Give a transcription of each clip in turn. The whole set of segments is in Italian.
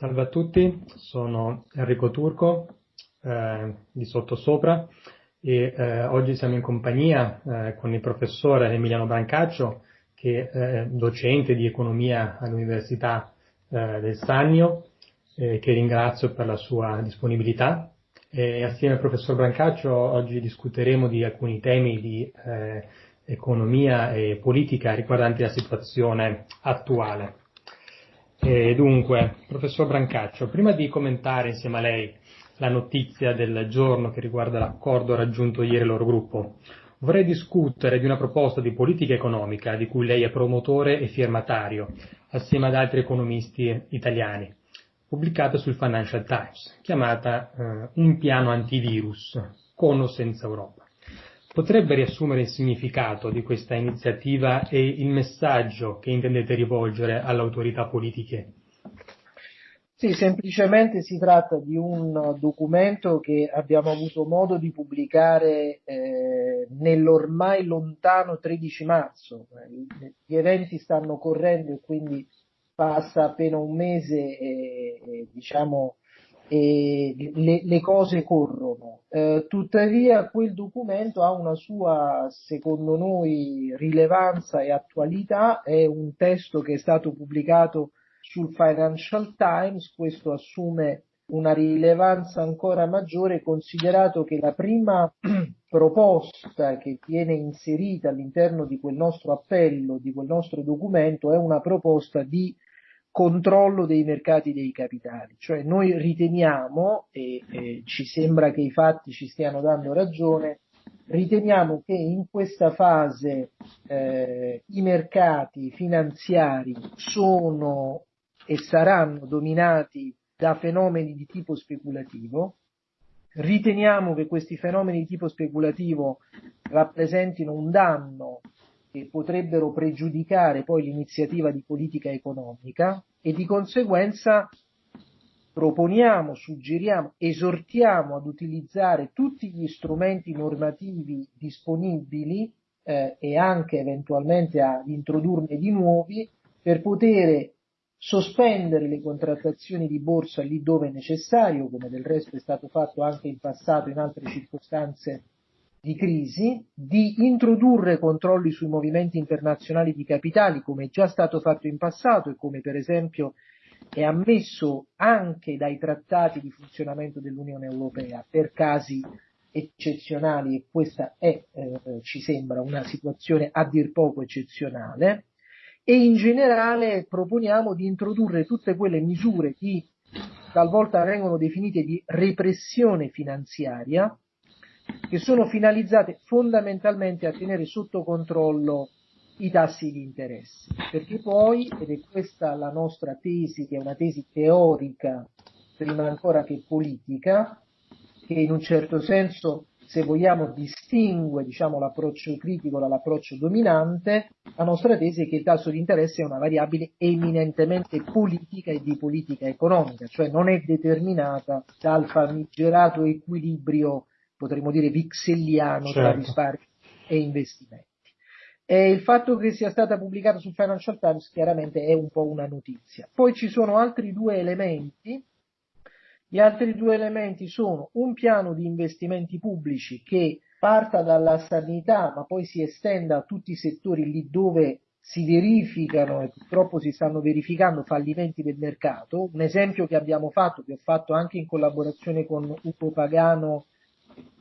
Salve a tutti, sono Enrico Turco eh, di Sottosopra e eh, oggi siamo in compagnia eh, con il professore Emiliano Brancaccio che è docente di economia all'Università eh, del Sannio che ringrazio per la sua disponibilità e assieme al professor Brancaccio oggi discuteremo di alcuni temi di eh, economia e politica riguardanti la situazione attuale. E dunque, professor Brancaccio, prima di commentare insieme a lei la notizia del giorno che riguarda l'accordo raggiunto ieri loro gruppo, vorrei discutere di una proposta di politica economica di cui lei è promotore e firmatario, assieme ad altri economisti italiani, pubblicata sul Financial Times, chiamata eh, Un piano antivirus, con o senza Europa. Potrebbe riassumere il significato di questa iniziativa e il messaggio che intendete rivolgere alle autorità politiche? Sì, semplicemente si tratta di un documento che abbiamo avuto modo di pubblicare eh, nell'ormai lontano 13 marzo. Gli eventi stanno correndo e quindi passa appena un mese e, e diciamo le, le, cose corrono. Eh, tuttavia quel documento ha una sua, secondo noi, rilevanza e attualità, è un testo che è stato pubblicato sul Financial Times, questo assume una rilevanza ancora maggiore considerato che la prima proposta che viene inserita all'interno di quel nostro appello, di quel nostro documento, è una proposta di controllo dei mercati dei capitali, cioè noi riteniamo, e, e ci sembra che i fatti ci stiano dando ragione, riteniamo che in questa fase eh, i mercati finanziari sono e saranno dominati da fenomeni di tipo speculativo, riteniamo che questi fenomeni di tipo speculativo rappresentino un danno che potrebbero pregiudicare poi l'iniziativa di politica economica e di conseguenza proponiamo, suggeriamo, esortiamo ad utilizzare tutti gli strumenti normativi disponibili eh, e anche eventualmente ad introdurne di nuovi per poter sospendere le contrattazioni di borsa lì dove è necessario, come del resto è stato fatto anche in passato in altre circostanze di crisi, di introdurre controlli sui movimenti internazionali di capitali, come è già stato fatto in passato e come per esempio è ammesso anche dai trattati di funzionamento dell'Unione Europea per casi eccezionali e questa è, eh, ci sembra, una situazione a dir poco eccezionale. E in generale proponiamo di introdurre tutte quelle misure che talvolta vengono definite di repressione finanziaria che sono finalizzate fondamentalmente a tenere sotto controllo i tassi di interesse, perché poi, ed è questa la nostra tesi, che è una tesi teorica prima ancora che politica, che in un certo senso, se vogliamo, distingue diciamo, l'approccio critico dall'approccio dominante, la nostra tesi è che il tasso di interesse è una variabile eminentemente politica e di politica economica, cioè non è determinata dal famigerato equilibrio potremmo dire vixelliano certo. tra risparmi e investimenti. E il fatto che sia stata pubblicata sul Financial Times chiaramente è un po' una notizia. Poi ci sono altri due elementi. Gli altri due elementi sono un piano di investimenti pubblici che parta dalla sanità ma poi si estenda a tutti i settori lì dove si verificano e purtroppo si stanno verificando fallimenti del mercato. Un esempio che abbiamo fatto, che ho fatto anche in collaborazione con Upo Pagano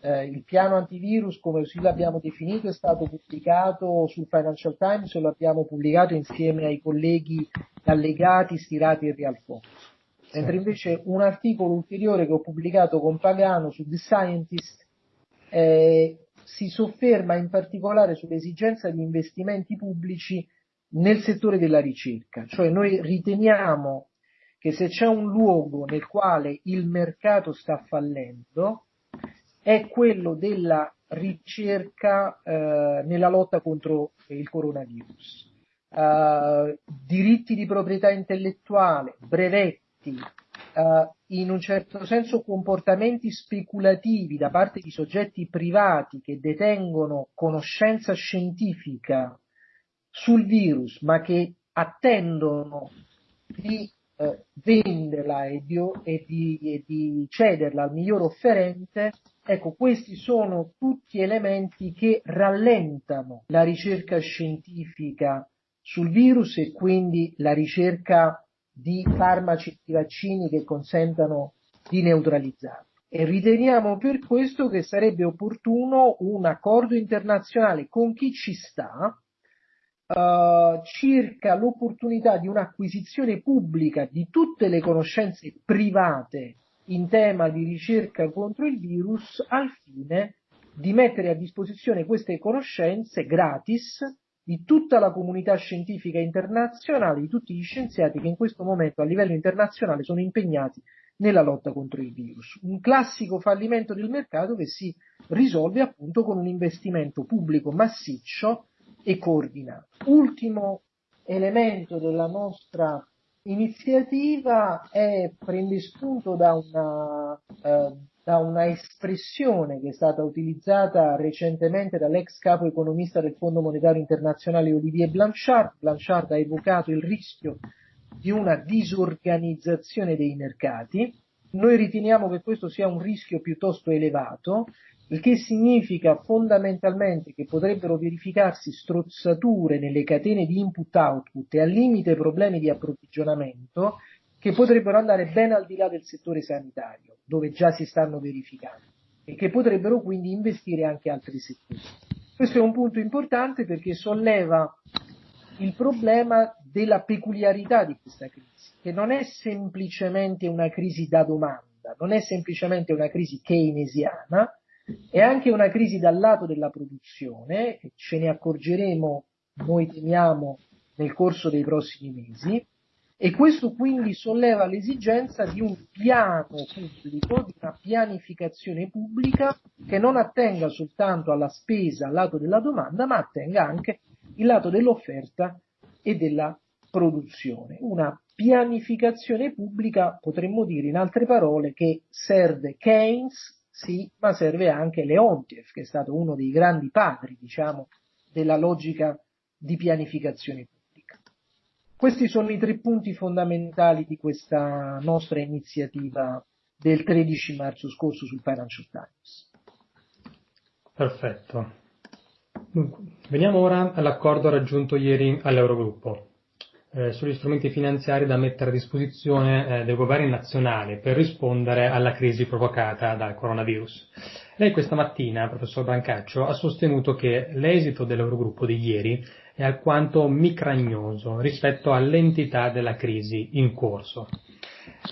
eh, il piano antivirus, come così l'abbiamo definito, è stato pubblicato sul Financial Times e lo abbiamo pubblicato insieme ai colleghi allegati, stirati e Realfox. Mentre invece un articolo ulteriore che ho pubblicato con Pagano su The Scientist eh, si sofferma in particolare sull'esigenza di investimenti pubblici nel settore della ricerca, cioè noi riteniamo che se c'è un luogo nel quale il mercato sta fallendo, è quello della ricerca eh, nella lotta contro il coronavirus. Uh, diritti di proprietà intellettuale, brevetti, uh, in un certo senso comportamenti speculativi da parte di soggetti privati che detengono conoscenza scientifica sul virus ma che attendono di uh, venderla e di, e, di, e di, cederla al miglior offerente, ecco, questi sono tutti elementi che rallentano la ricerca scientifica sul virus e quindi la ricerca di farmaci e di vaccini che consentano di neutralizzarlo. E riteniamo per questo che sarebbe opportuno un accordo internazionale con chi ci sta, uh, circa l'opportunità di un'acquisizione pubblica di tutte le conoscenze private in tema di ricerca contro il virus al fine di mettere a disposizione queste conoscenze gratis di tutta la comunità scientifica internazionale, di tutti gli scienziati che in questo momento a livello internazionale sono impegnati nella lotta contro il virus. Un classico fallimento del mercato che si risolve appunto con un investimento pubblico massiccio e coordinato. Ultimo elemento della nostra iniziativa è, prende spunto da una, eh, da una espressione che è stata utilizzata recentemente dall'ex capo economista del Fondo Monetario Internazionale Olivier Blanchard. Blanchard ha evocato il rischio di una disorganizzazione dei mercati. Noi riteniamo che questo sia un rischio piuttosto elevato il che significa fondamentalmente che potrebbero verificarsi strozzature nelle catene di input-output e al limite problemi di approvvigionamento che potrebbero andare ben al di là del settore sanitario, dove già si stanno verificando, e che potrebbero quindi investire anche altri settori. Questo è un punto importante perché solleva il problema della peculiarità di questa crisi, che non è semplicemente una crisi da domanda, non è semplicemente una crisi keynesiana, è anche una crisi dal lato della produzione, ce ne accorgeremo, noi temiamo, nel corso dei prossimi mesi, e questo quindi solleva l'esigenza di un piano pubblico, di una pianificazione pubblica che non attenga soltanto alla spesa, al lato della domanda, ma attenga anche il lato dell'offerta e della produzione. Una pianificazione pubblica, potremmo dire in altre parole, che serve Keynes sì, ma serve anche Leontiev, che è stato uno dei grandi padri, diciamo, della logica di pianificazione pubblica. Questi sono i tre punti fondamentali di questa nostra iniziativa del 13 marzo scorso sul Financial Times. Perfetto. Veniamo ora all'accordo raggiunto ieri all'Eurogruppo eh, sugli strumenti finanziari da mettere a disposizione eh, dei governi nazionali per rispondere alla crisi provocata dal coronavirus. Lei questa mattina, professor Brancaccio, ha sostenuto che l'esito dell'Eurogruppo di ieri è alquanto micragnoso rispetto all'entità della crisi in corso.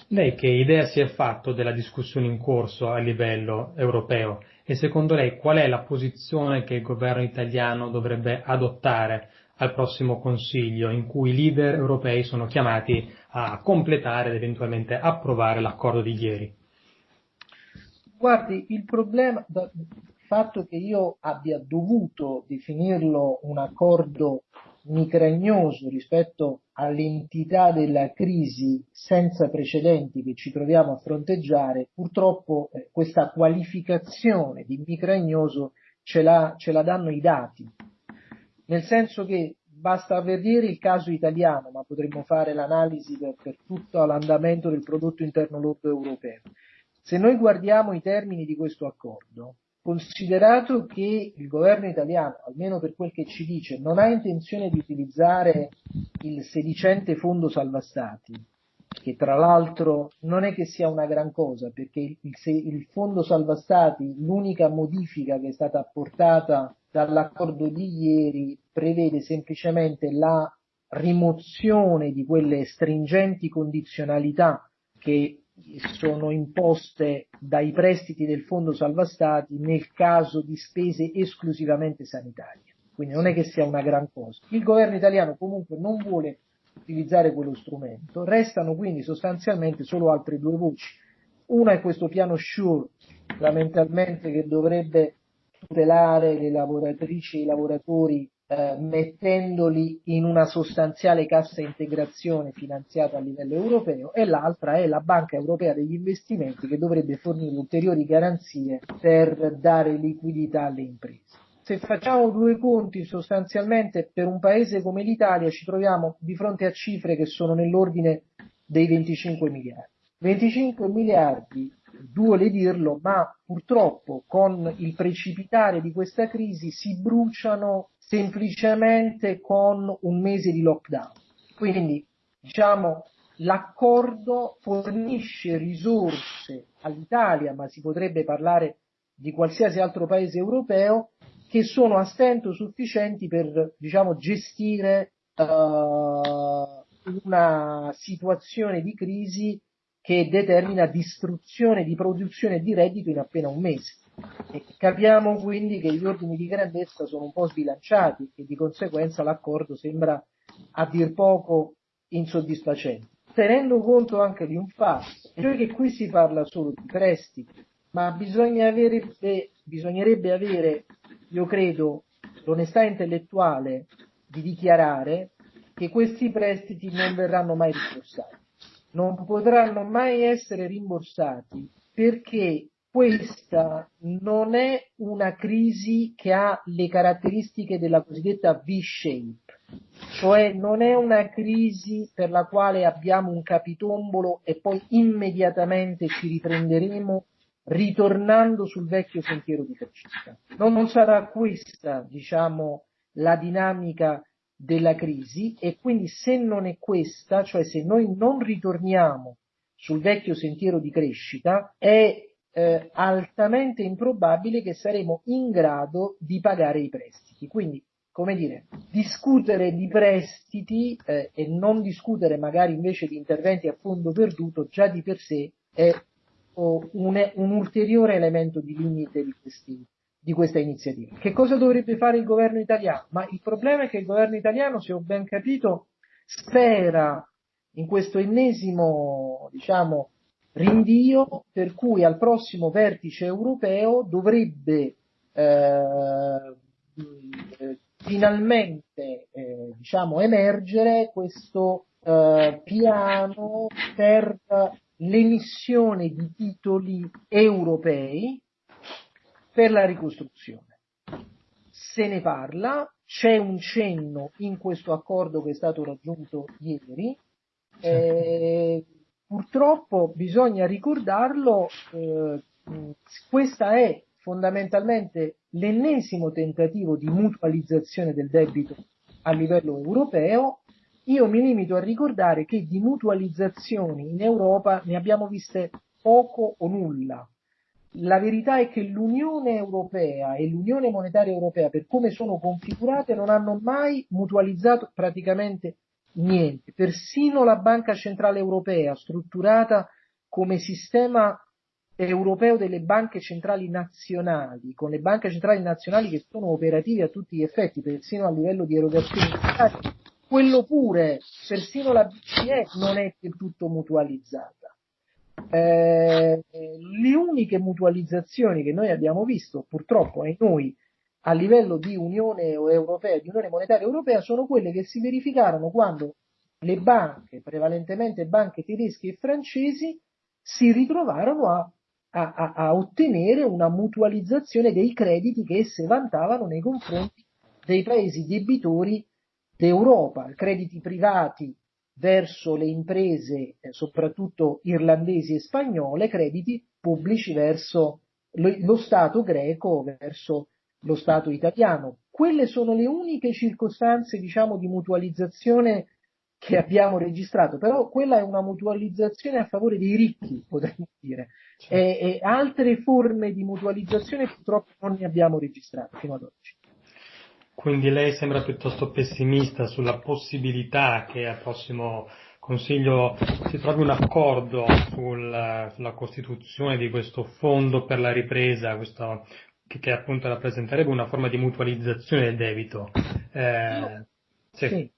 Lei che idea si è fatto della discussione in corso a livello europeo e secondo lei qual è la posizione che il governo italiano dovrebbe adottare al prossimo Consiglio, in cui i leader europei sono chiamati a completare ed eventualmente approvare l'accordo di ieri? Guardi, il problema, il fatto che io abbia dovuto definirlo un accordo micragnoso rispetto all'entità della crisi senza precedenti che ci troviamo a fronteggiare, purtroppo eh, questa qualificazione di micragnoso ce la, ce la danno i dati nel senso che basta vedere il caso italiano, ma potremmo fare l'analisi per, per tutto l'andamento del prodotto interno lordo europeo. Se noi guardiamo i termini di questo accordo, considerato che il governo italiano, almeno per quel che ci dice, non ha intenzione di utilizzare il sedicente fondo salva stati, che tra l'altro non è che sia una gran cosa, perché il, il fondo salva stati, l'unica modifica che è stata apportata dall'accordo di ieri prevede semplicemente la rimozione di quelle stringenti condizionalità che sono imposte dai prestiti del Fondo Salva Stati nel caso di spese esclusivamente sanitarie. Quindi non è che sia una gran cosa. Il governo italiano comunque non vuole utilizzare quello strumento, restano quindi sostanzialmente solo altre due voci. Una è questo piano SURE, fondamentalmente che dovrebbe tutelare le lavoratrici e i lavoratori eh, mettendoli in una sostanziale cassa integrazione finanziata a livello europeo e l'altra è la Banca Europea degli Investimenti che dovrebbe fornire ulteriori garanzie per dare liquidità alle imprese. Se facciamo due conti sostanzialmente per un paese come l'Italia ci troviamo di fronte a cifre che sono nell'ordine dei 25 miliardi. 25 miliardi, duole dirlo, ma purtroppo con il precipitare di questa crisi si bruciano semplicemente con un mese di lockdown. Quindi, diciamo, l'accordo fornisce risorse all'Italia, ma si potrebbe parlare di qualsiasi altro paese europeo, che sono a stento sufficienti per, diciamo, gestire uh, una situazione di crisi che determina distruzione di produzione di reddito in appena un mese. E capiamo quindi che gli ordini di grandezza sono un po' sbilanciati e di conseguenza l'accordo sembra a dir poco insoddisfacente. Tenendo conto anche di un fatto, cioè che qui si parla solo di prestiti, ma bisogna avere, eh, bisognerebbe avere, io credo, l'onestà intellettuale di dichiarare che questi prestiti non verranno mai rimborsati. Non potranno mai essere rimborsati perché questa non è una crisi che ha le caratteristiche della cosiddetta V-shape, cioè non è una crisi per la quale abbiamo un capitombolo e poi immediatamente ci riprenderemo ritornando sul vecchio sentiero di crescita. Non, non sarà questa, diciamo, la dinamica della crisi e quindi se non è questa, cioè se noi non ritorniamo sul vecchio sentiero di crescita, è eh, altamente improbabile che saremo in grado di pagare i prestiti. Quindi, come dire, discutere di prestiti eh, e non discutere magari invece di interventi a fondo perduto già di per sé è un, un ulteriore elemento di limite di questi, di questa iniziativa. Che cosa dovrebbe fare il governo italiano? Ma il problema è che il governo italiano, se ho ben capito, spera in questo ennesimo, diciamo, rinvio per cui al prossimo vertice europeo dovrebbe eh, finalmente eh, diciamo, emergere questo eh, piano per l'emissione di titoli europei per la ricostruzione. Se ne parla, c'è un cenno in questo accordo che è stato raggiunto ieri, eh, purtroppo bisogna ricordarlo, eh, questa è fondamentalmente l'ennesimo tentativo di mutualizzazione del debito a livello europeo. Io mi limito a ricordare che di mutualizzazioni in Europa ne abbiamo viste poco o nulla. La verità è che l'Unione Europea e l'Unione Monetaria Europea, per come sono configurate, non hanno mai mutualizzato praticamente niente. Persino la Banca Centrale Europea, strutturata come sistema europeo delle banche centrali nazionali, con le banche centrali nazionali che sono operative a tutti gli effetti, persino a livello di erogazione quello pure, persino la BCE non è del tutto mutualizzata. Eh, le uniche mutualizzazioni che noi abbiamo visto, purtroppo, e noi a livello di Unione Europea, di Unione Monetaria Europea, sono quelle che si verificarono quando le banche, prevalentemente banche tedesche e francesi, si ritrovarono a, a, a ottenere una mutualizzazione dei crediti che esse vantavano nei confronti dei paesi debitori d'Europa, crediti privati verso le imprese, eh, soprattutto irlandesi e spagnole, crediti pubblici verso lo, lo Stato greco, verso lo Stato italiano. Quelle sono le uniche circostanze, diciamo, di mutualizzazione che abbiamo registrato, però quella è una mutualizzazione a favore dei ricchi, potremmo dire, certo. e, e, altre forme di mutualizzazione purtroppo non ne abbiamo registrate fino ad oggi. Quindi lei sembra piuttosto pessimista sulla possibilità che al prossimo Consiglio si trovi un accordo sul, sulla costituzione di questo fondo per la ripresa, questo che, che, appunto rappresenterebbe una forma di mutualizzazione del debito. Eh, no. sì. Sì.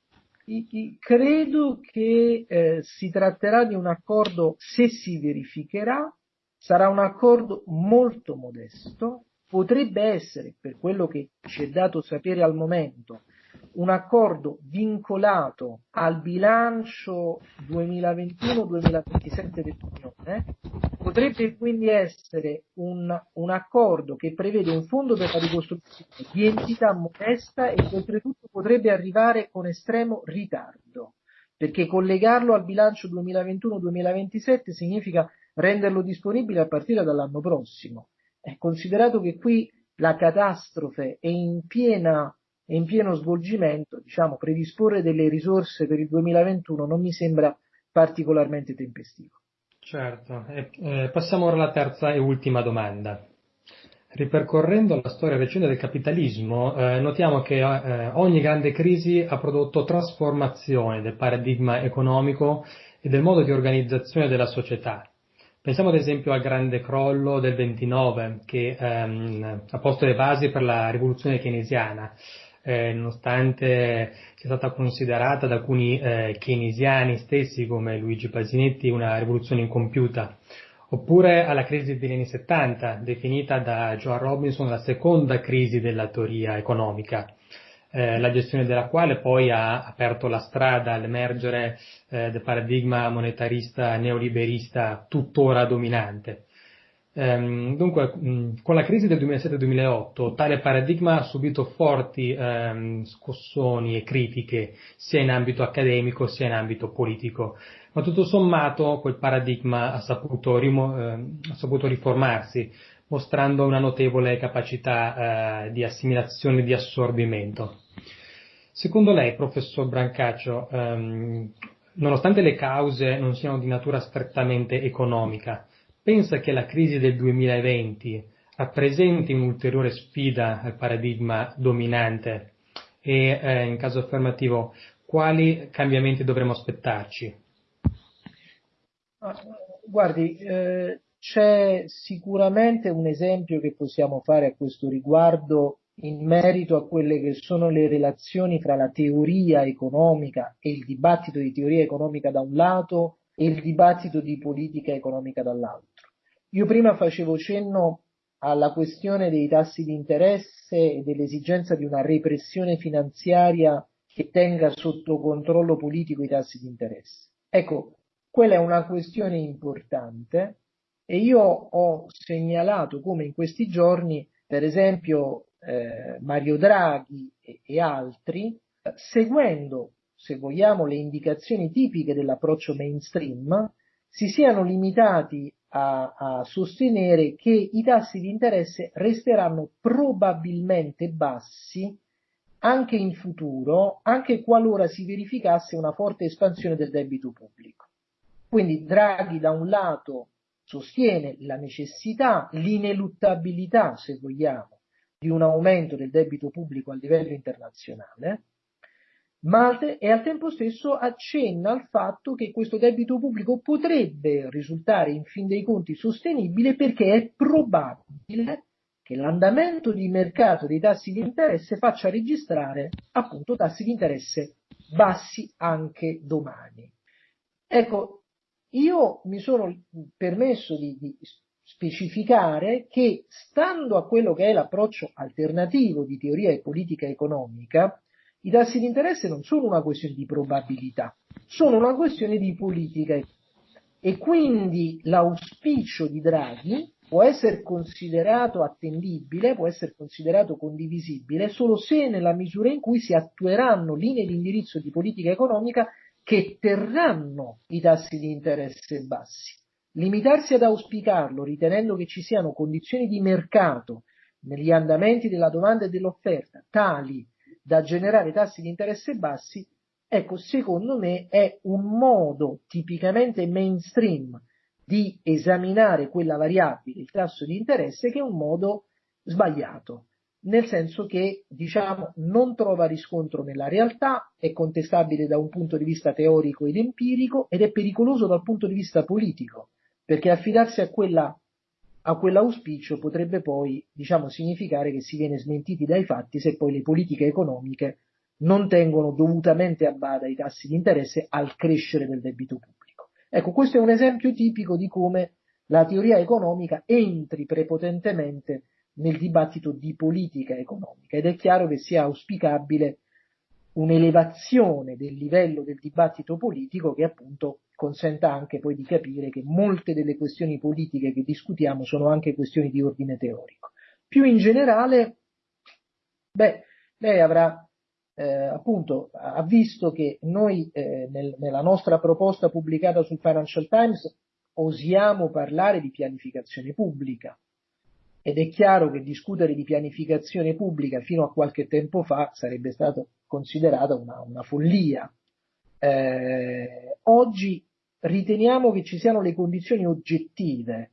I, i, credo che eh, si tratterà di un accordo, se si verificherà, sarà un accordo molto modesto, potrebbe essere, per quello che ci è dato sapere al momento, un accordo vincolato al bilancio 2021-2027 dell'Unione, potrebbe quindi essere un, un, accordo che prevede un fondo per la ricostruzione di entità modesta e che oltretutto potrebbe arrivare con estremo ritardo. perché collegarlo al bilancio 2021-2027 significa renderlo disponibile a partire dall'anno prossimo. È considerato che qui la catastrofe è in, piena, è in pieno svolgimento, diciamo, predisporre delle risorse per il 2021 non mi sembra particolarmente tempestivo. Certo, eh, passiamo ora alla terza e ultima domanda. Ripercorrendo la storia recente del capitalismo, eh, notiamo che eh, ogni grande crisi ha prodotto trasformazione del paradigma economico e del modo di organizzazione della società. Pensiamo ad esempio al grande crollo del 29 che ehm, ha posto le basi per la rivoluzione keynesiana, eh, nonostante sia stata considerata da alcuni eh, keynesiani stessi come Luigi Pasinetti una rivoluzione incompiuta, oppure alla crisi degli anni 70, definita da Joan Robinson la seconda crisi della teoria economica, eh, la gestione della quale poi ha aperto la strada all'emergere eh, del paradigma monetarista neoliberista tuttora dominante. Ehm, dunque, mh, con la crisi del 2007-2008 tale paradigma ha subito forti ehm, scossoni e critiche sia in ambito accademico sia in ambito politico, ma tutto sommato quel paradigma ha saputo, rimo- ehm, ha saputo riformarsi, mostrando una notevole capacità eh, di assimilazione e di assorbimento. Secondo lei, professor Brancaccio, ehm, nonostante le cause non siano di natura strettamente economica, pensa che la crisi del 2020 rappresenti un'ulteriore sfida al paradigma dominante e, eh, in caso affermativo, quali cambiamenti dovremmo aspettarci? Ah, guardi, eh, c'è sicuramente un esempio che possiamo fare a questo riguardo in merito a quelle che sono le relazioni fra la teoria economica e il dibattito di teoria economica da un lato e il dibattito di politica economica dall'altro. Io prima facevo cenno alla questione dei tassi di interesse e dell'esigenza di una repressione finanziaria che tenga sotto controllo politico i tassi di interesse. Ecco, quella è una questione importante e io ho segnalato come in questi giorni, per esempio, eh, Mario Draghi e, e altri, eh, seguendo, se vogliamo, le indicazioni tipiche dell'approccio mainstream, si siano limitati a, a, sostenere che i tassi di interesse resteranno probabilmente bassi anche in futuro, anche qualora si verificasse una forte espansione del debito pubblico. Quindi Draghi da un lato sostiene la necessità, l'ineluttabilità, se vogliamo, di un aumento del debito pubblico a livello internazionale, ma e al tempo stesso accenna al fatto che questo debito pubblico potrebbe risultare in fin dei conti sostenibile perché è probabile che l'andamento di mercato dei tassi di interesse faccia registrare appunto tassi di interesse bassi anche domani. Ecco, io mi sono permesso di, di specificare che stando a quello che è l'approccio alternativo di teoria e politica economica, i tassi di interesse non sono una questione di probabilità, sono una questione di politica. E quindi l'auspicio di Draghi può essere considerato attendibile, può essere considerato condivisibile solo se nella misura in cui si attueranno linee di indirizzo di politica economica che terranno i tassi di interesse bassi. Limitarsi ad auspicarlo ritenendo che ci siano condizioni di mercato negli andamenti della domanda e dell'offerta tali da generare tassi di interesse bassi, ecco, secondo me è un modo tipicamente mainstream di esaminare quella variabile, il tasso di interesse, che è un modo sbagliato, nel senso che, diciamo, non trova riscontro nella realtà, è contestabile da un punto di vista teorico ed empirico ed è pericoloso dal punto di vista politico, perché affidarsi a quella a quell'auspicio potrebbe poi, diciamo, significare che si viene smentiti dai fatti se poi le politiche economiche non tengono dovutamente a bada i tassi di interesse al crescere del debito pubblico. Ecco, questo è un esempio tipico di come la teoria economica entri prepotentemente nel dibattito di politica economica ed è chiaro che sia auspicabile un'elevazione del livello del dibattito politico che appunto consenta anche poi di capire che molte delle questioni politiche che discutiamo sono anche questioni di ordine teorico. Più in generale, beh, lei avrà eh, appunto ha visto che noi eh, nel, nella nostra proposta pubblicata sul Financial Times osiamo parlare di pianificazione pubblica ed è chiaro che discutere di pianificazione pubblica fino a qualche tempo fa sarebbe stato considerata una, una follia. Eh, oggi riteniamo che ci siano le condizioni oggettive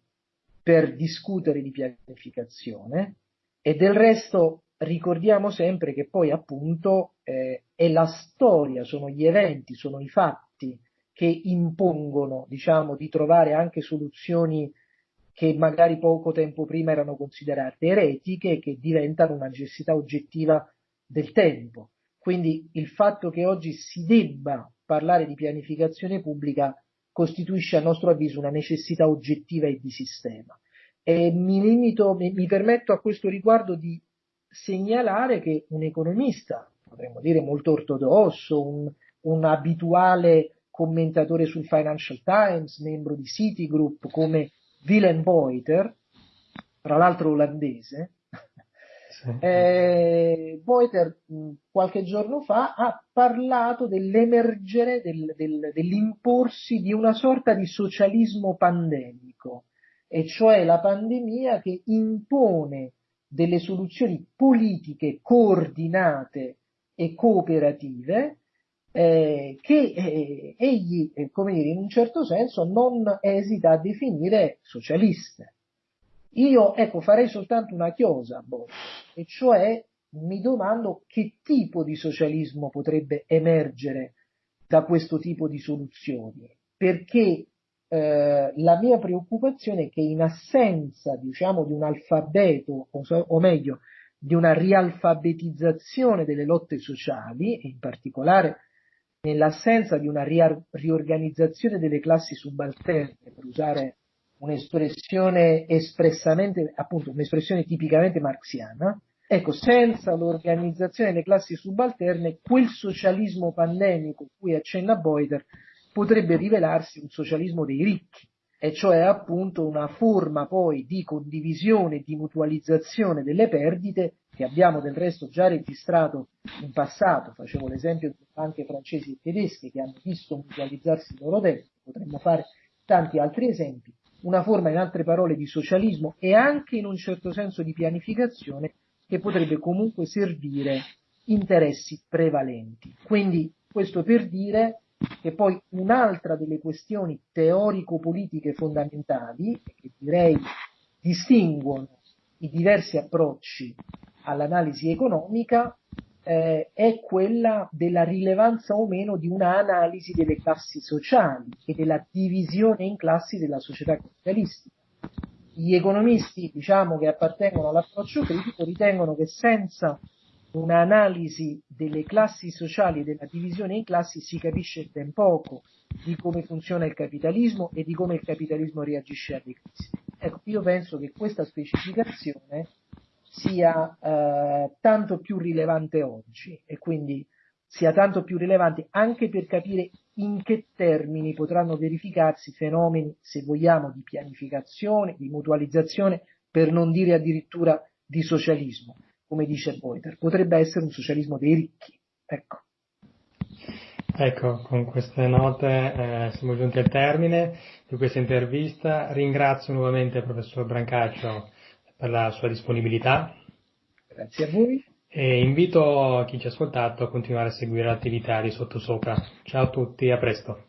per discutere di pianificazione e del resto ricordiamo sempre che poi appunto eh, è la storia, sono gli eventi, sono i fatti che impongono, diciamo, di trovare anche soluzioni che magari poco tempo prima erano considerate eretiche che diventano una necessità oggettiva del tempo. Quindi il fatto che oggi si debba parlare di pianificazione pubblica costituisce a nostro avviso una necessità oggettiva e di sistema. E mi limito, mi, mi permetto a questo riguardo di segnalare che un economista, potremmo dire molto ortodosso, un, un abituale commentatore sul Financial Times, membro di Citigroup come Willem Boiter, tra l'altro olandese, eh, Boiter qualche giorno fa ha parlato dell'emergere, del, del, dell'imporsi di una sorta di socialismo pandemico, e cioè la pandemia che impone delle soluzioni politiche coordinate e cooperative eh, che eh, egli, eh, come dire, in un certo senso non esita a definire socialiste. Io, ecco, farei soltanto una chiosa, boh, e cioè mi domando che tipo di socialismo potrebbe emergere da questo tipo di soluzioni, perché eh, la mia preoccupazione è che in assenza, diciamo, di un alfabeto, o, o meglio, di una rialfabetizzazione delle lotte sociali, in particolare nell'assenza di una riorganizzazione delle classi subalterne, per usare un'espressione espressamente, appunto, un'espressione tipicamente marxiana, ecco, senza l'organizzazione delle classi subalterne, quel socialismo pandemico cui accenna Boiter potrebbe rivelarsi un socialismo dei ricchi, e cioè appunto una forma poi di condivisione di mutualizzazione delle perdite che abbiamo del resto già registrato in passato, facevo l'esempio di banche francesi e tedesche che hanno visto mutualizzarsi il loro debito, potremmo fare tanti altri esempi, una forma in altre parole di socialismo e anche in un certo senso di pianificazione che potrebbe comunque servire interessi prevalenti. Quindi questo per dire che poi un'altra delle questioni teorico-politiche fondamentali, che direi distinguono i diversi approcci all'analisi economica, eh, è quella della rilevanza o meno di un'analisi delle classi sociali e della divisione in classi della società capitalistica. Gli economisti, diciamo, che appartengono all'approccio critico ritengono che senza un'analisi delle classi sociali e della divisione in classi si capisce ben poco di come funziona il capitalismo e di come il capitalismo reagisce alle crisi. Ecco, io penso che questa specificazione sia eh, tanto più rilevante oggi e quindi sia tanto più rilevante anche per capire in che termini potranno verificarsi fenomeni, se vogliamo, di pianificazione, di mutualizzazione, per non dire addirittura di socialismo come dice Boiter, potrebbe essere un socialismo dei ricchi. Ecco. Ecco, con queste note eh, siamo giunti al termine di questa intervista. Ringrazio nuovamente il professor Brancaccio per la sua disponibilità. Grazie a voi. E invito chi ci ha ascoltato a continuare a seguire l'attività di Sottosopra. Ciao a tutti, a presto.